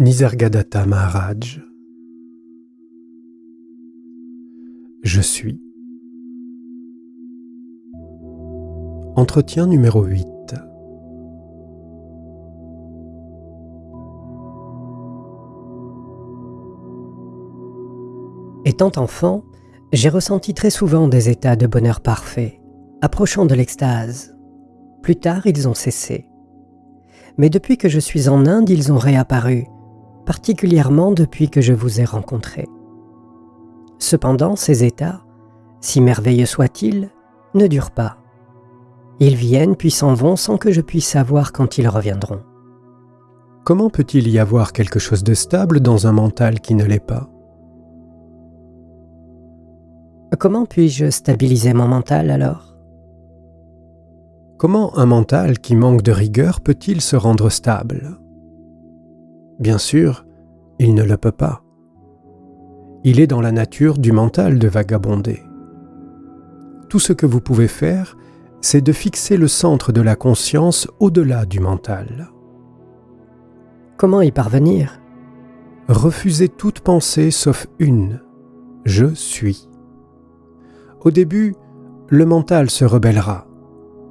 Nisargadatta Maharaj Je suis. Entretien numéro 8 Étant enfant, j'ai ressenti très souvent des états de bonheur parfait, approchant de l'extase. Plus tard, ils ont cessé. Mais depuis que je suis en Inde, ils ont réapparu, particulièrement depuis que je vous ai rencontré. Cependant, ces états, si merveilleux soient-ils, ne durent pas. Ils viennent puis s'en vont sans que je puisse savoir quand ils reviendront. Comment peut-il y avoir quelque chose de stable dans un mental qui ne l'est pas? Comment puis-je stabiliser mon mental alors? Comment un mental qui manque de rigueur peut-il se rendre stable? Bien sûr, il ne le peut pas. Il est dans la nature du mental de vagabonder. Tout ce que vous pouvez faire, c'est de fixer le centre de la conscience au-delà du mental. Comment y parvenir? Refusez toute pensée sauf une. Je suis. Au début, le mental se rebellera,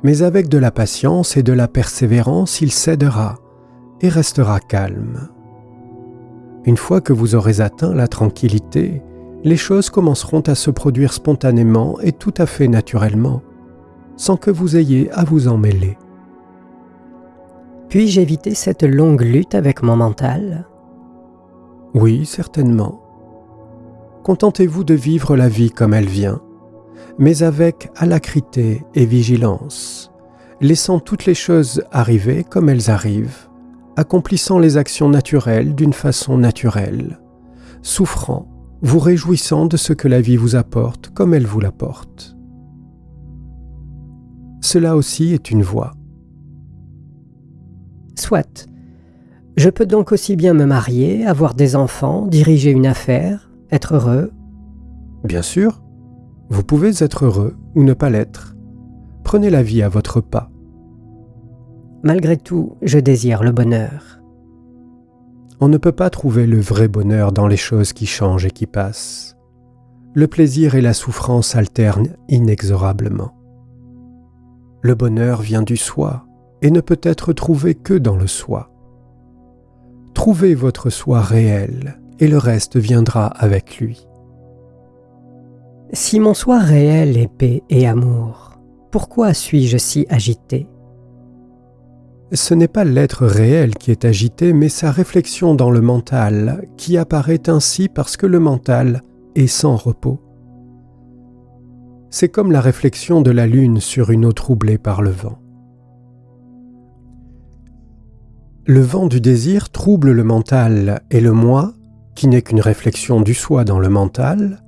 mais avec de la patience et de la persévérance, il cédera et restera calme. Une fois que vous aurez atteint la tranquillité, les choses commenceront à se produire spontanément et tout à fait naturellement, sans que vous ayez à vous en mêler. Puis-je éviter cette longue lutte avec mon mental? Oui, certainement. Contentez-vous de vivre la vie comme elle vient, mais avec alacrité et vigilance, laissant toutes les choses arriver comme elles arrivent, accomplissant les actions naturelles d'une façon naturelle, souffrant, vous réjouissant de ce que la vie vous apporte comme elle vous l'apporte. Cela aussi est une voie. Soit. Je peux donc aussi bien me marier, avoir des enfants, diriger une affaire, être heureux Bien sûr, vous pouvez être heureux ou ne pas l'être. Prenez la vie à votre pas. Malgré tout, je désire le bonheur. On ne peut pas trouver le vrai bonheur dans les choses qui changent et qui passent. Le plaisir et la souffrance alternent inexorablement. Le bonheur vient du soi et ne peut être trouvé que dans le soi. Trouvez votre soi réel et le reste viendra avec lui. Si mon soi réel est paix et amour, pourquoi suis-je si agité? Ce n'est pas l'être réel qui est agité, mais sa réflexion dans le mental, qui apparaît ainsi parce que le mental est sans repos. C'est comme la réflexion de la lune sur une eau troublée par le vent. Le vent du désir trouble le mental et le moi, qui n'est qu'une réflexion du soi dans le mental,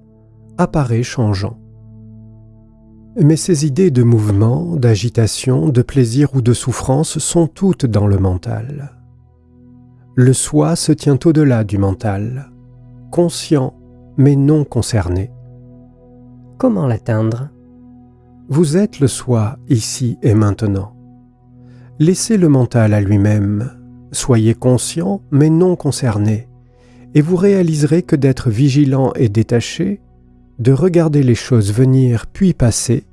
apparaît changeant. Mais ces idées de mouvement, d'agitation, de plaisir ou de souffrance sont toutes dans le mental. Le soi se tient au-delà du mental, conscient mais non concerné. Comment l'atteindre? Vous êtes le soi ici et maintenant. Laissez le mental à lui-même, soyez conscient mais non concerné, et vous réaliserez que d'être vigilant et détaché de regarder les choses venir puis passer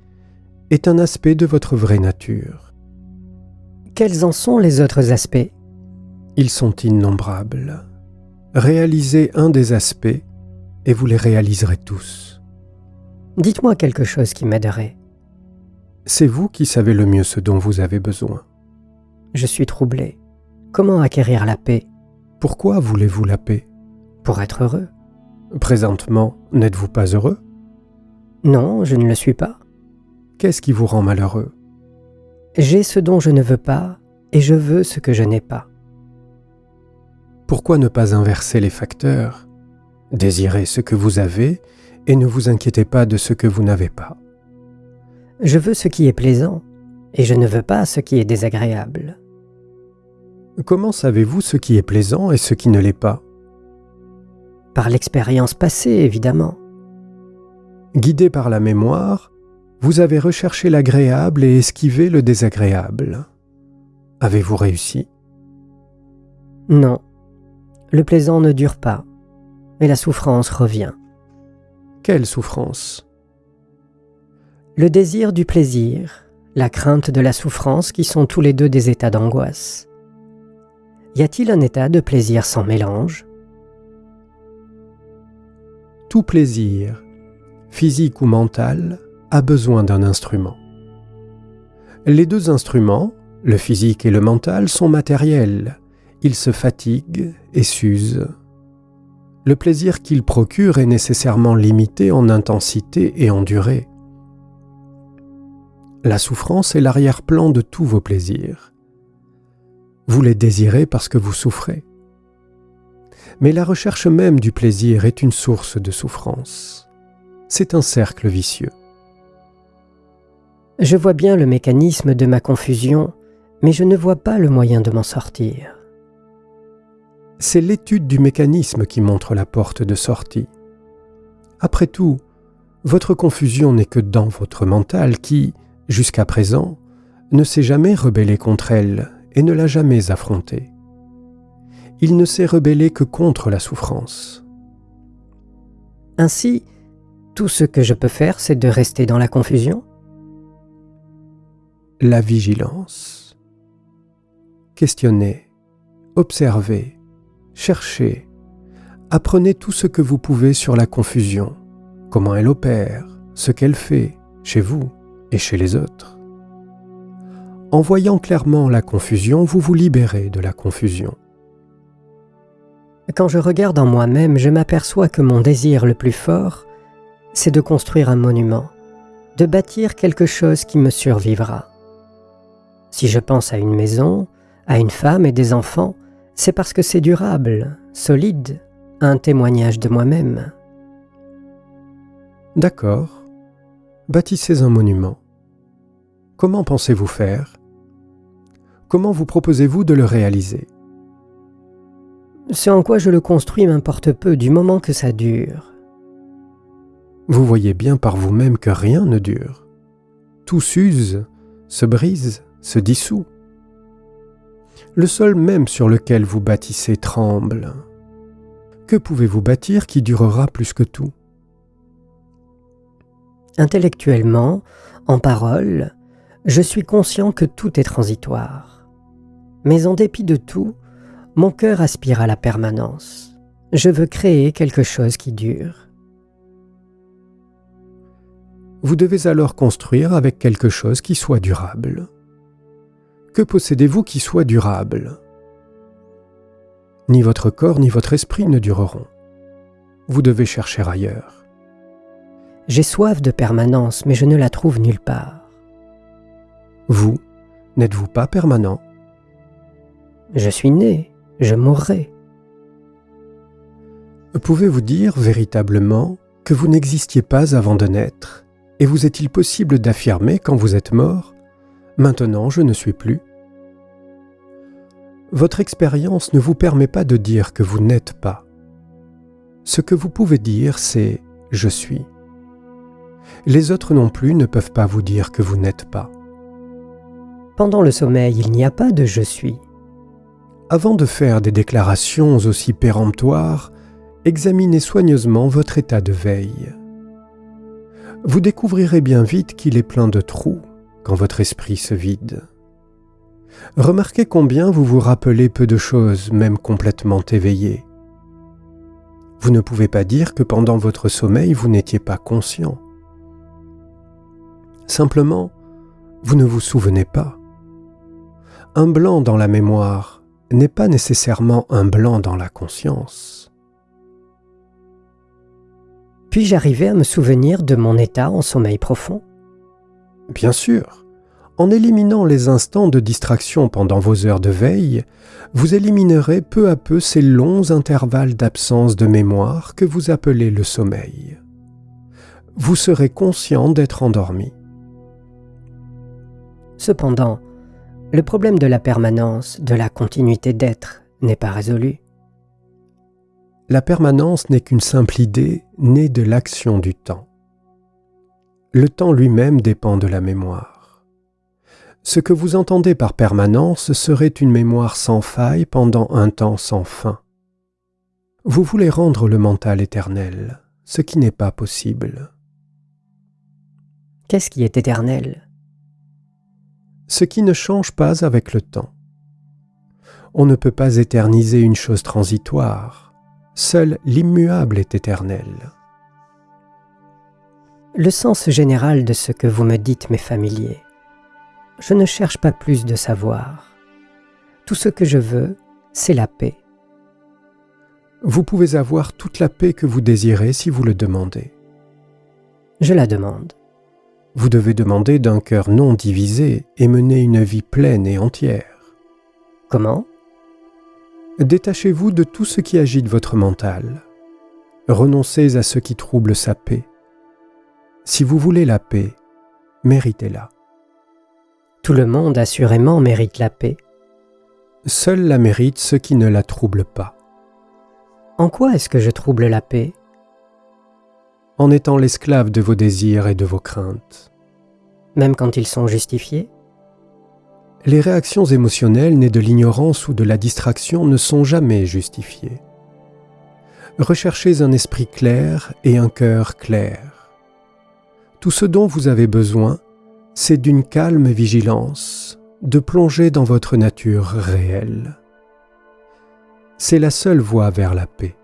est un aspect de votre vraie nature. Quels en sont les autres aspects? Ils sont innombrables. Réalisez un des aspects et vous les réaliserez tous. Dites-moi quelque chose qui m'aiderait. C'est vous qui savez le mieux ce dont vous avez besoin. Je suis troublé. Comment acquérir la paix? Pourquoi voulez-vous la paix? Pour être heureux. Présentement, n'êtes-vous pas heureux? Non, je ne le suis pas. Qu'est-ce qui vous rend malheureux? J'ai ce dont je ne veux pas et je veux ce que je n'ai pas. Pourquoi ne pas inverser les facteurs? Désirez ce que vous avez et ne vous inquiétez pas de ce que vous n'avez pas. Je veux ce qui est plaisant et je ne veux pas ce qui est désagréable. Comment savez-vous ce qui est plaisant et ce qui ne l'est pas? Par l'expérience passée, évidemment. Guidé par la mémoire, vous avez recherché l'agréable et esquivé le désagréable. Avez-vous réussi? Non. Le plaisant ne dure pas, et la souffrance revient. Quelle souffrance? Le désir du plaisir, la crainte de la souffrance qui sont tous les deux des états d'angoisse. Y a-t-il un état de plaisir sans mélange? Tout plaisir, physique ou mental, a besoin d'un instrument. Les deux instruments, le physique et le mental, sont matériels. Ils se fatiguent et s'usent. Le plaisir qu'ils procurent est nécessairement limité en intensité et en durée. La souffrance est l'arrière-plan de tous vos plaisirs. Vous les désirez parce que vous souffrez. Mais la recherche même du plaisir est une source de souffrance. C'est un cercle vicieux. Je vois bien le mécanisme de ma confusion, mais je ne vois pas le moyen de m'en sortir. C'est l'étude du mécanisme qui montre la porte de sortie. Après tout, votre confusion n'est que dans votre mental qui, jusqu'à présent, ne s'est jamais rebellé contre elle et ne l'a jamais affrontée. Il ne s'est rebellé que contre la souffrance. Ainsi, tout ce que je peux faire, c'est de rester dans la confusion La vigilance. Questionnez, observez, cherchez, apprenez tout ce que vous pouvez sur la confusion, comment elle opère, ce qu'elle fait, chez vous, et chez les autres. En voyant clairement la confusion, vous vous libérez de la confusion. Quand je regarde en moi-même, je m'aperçois que mon désir le plus fort, c'est de construire un monument, de bâtir quelque chose qui me survivra. Si je pense à une maison, à une femme et des enfants, c'est parce que c'est durable, solide, un témoignage de moi-même. D'accord bâtissez un monument. Comment pensez-vous faire? Comment vous proposez-vous de le réaliser? Ce en quoi je le construis m'importe peu du moment que ça dure. Vous voyez bien par vous-même que rien ne dure. Tout s'use, se brise, se dissout. Le sol même sur lequel vous bâtissez tremble. Que pouvez-vous bâtir qui durera plus que tout? Intellectuellement, en parole, je suis conscient que tout est transitoire. Mais en dépit de tout, mon cœur aspire à la permanence. Je veux créer quelque chose qui dure. Vous devez alors construire avec quelque chose qui soit durable. Que possédez-vous qui soit durable? Ni votre corps ni votre esprit ne dureront. Vous devez chercher ailleurs. J'ai soif de permanence, mais je ne la trouve nulle part. Vous, n'êtes-vous pas permanent? Je suis né, je mourrai. Pouvez-vous dire véritablement que vous n'existiez pas avant de naître? Et vous est-il possible d'affirmer quand vous êtes mort Maintenant je ne suis plus? Votre expérience ne vous permet pas de dire que vous n'êtes pas. Ce que vous pouvez dire, c'est ⁇ Je suis ⁇ les autres non plus ne peuvent pas vous dire que vous n'êtes pas. Pendant le sommeil, il n'y a pas de je suis. Avant de faire des déclarations aussi péremptoires, examinez soigneusement votre état de veille. Vous découvrirez bien vite qu'il est plein de trous quand votre esprit se vide. Remarquez combien vous vous rappelez peu de choses, même complètement éveillé. Vous ne pouvez pas dire que pendant votre sommeil vous n'étiez pas conscient. Simplement, vous ne vous souvenez pas. Un blanc dans la mémoire n'est pas nécessairement un blanc dans la conscience. Puis-je arriver à me souvenir de mon état en sommeil profond Bien sûr. En éliminant les instants de distraction pendant vos heures de veille, vous éliminerez peu à peu ces longs intervalles d'absence de mémoire que vous appelez le sommeil. Vous serez conscient d'être endormi. Cependant, le problème de la permanence, de la continuité d'être, n'est pas résolu. La permanence n'est qu'une simple idée née de l'action du temps. Le temps lui-même dépend de la mémoire. Ce que vous entendez par permanence serait une mémoire sans faille pendant un temps sans fin. Vous voulez rendre le mental éternel, ce qui n'est pas possible. Qu'est-ce qui est éternel? Ce qui ne change pas avec le temps. On ne peut pas éterniser une chose transitoire. Seul l'immuable est éternel. Le sens général de ce que vous me dites m'est familier. Je ne cherche pas plus de savoir. Tout ce que je veux, c'est la paix. Vous pouvez avoir toute la paix que vous désirez si vous le demandez. Je la demande. Vous devez demander d'un cœur non divisé et mener une vie pleine et entière. Comment? Détachez-vous de tout ce qui agite votre mental. Renoncez à ce qui trouble sa paix. Si vous voulez la paix, méritez-la. Tout le monde assurément mérite la paix. Seul la mérite ceux qui ne la troublent pas. En quoi est-ce que je trouble la paix? En étant l'esclave de vos désirs et de vos craintes. Même quand ils sont justifiés? Les réactions émotionnelles nées de l'ignorance ou de la distraction ne sont jamais justifiées. Recherchez un esprit clair et un cœur clair. Tout ce dont vous avez besoin, c'est d'une calme vigilance, de plonger dans votre nature réelle c'est la seule voie vers la paix.